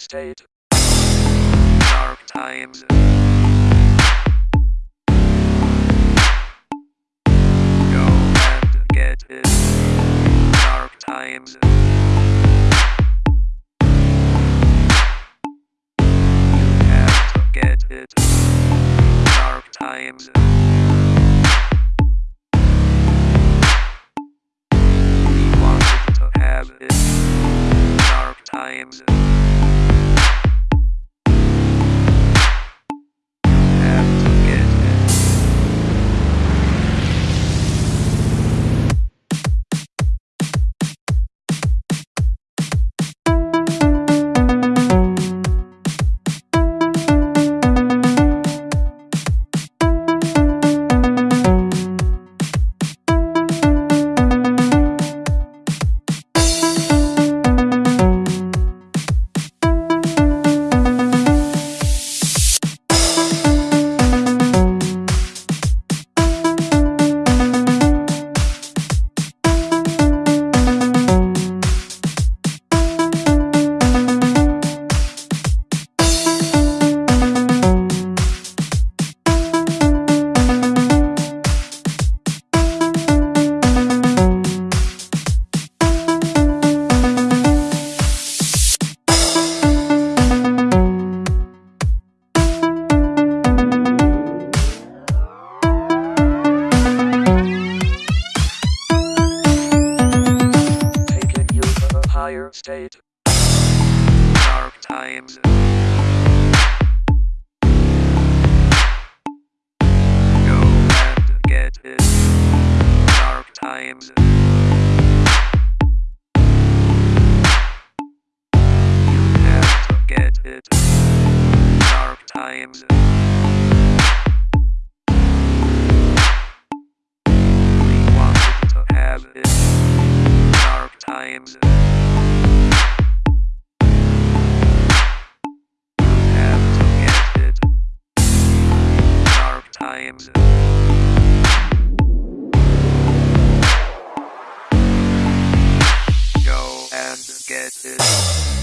state. Dark times. Go and get it. Dark times. You have to get it. Dark times. We wanted to have it. Dark times. State. Dark times. Go and get it. Dark times. You have to get it. Dark times. We to have it. Dark times. It.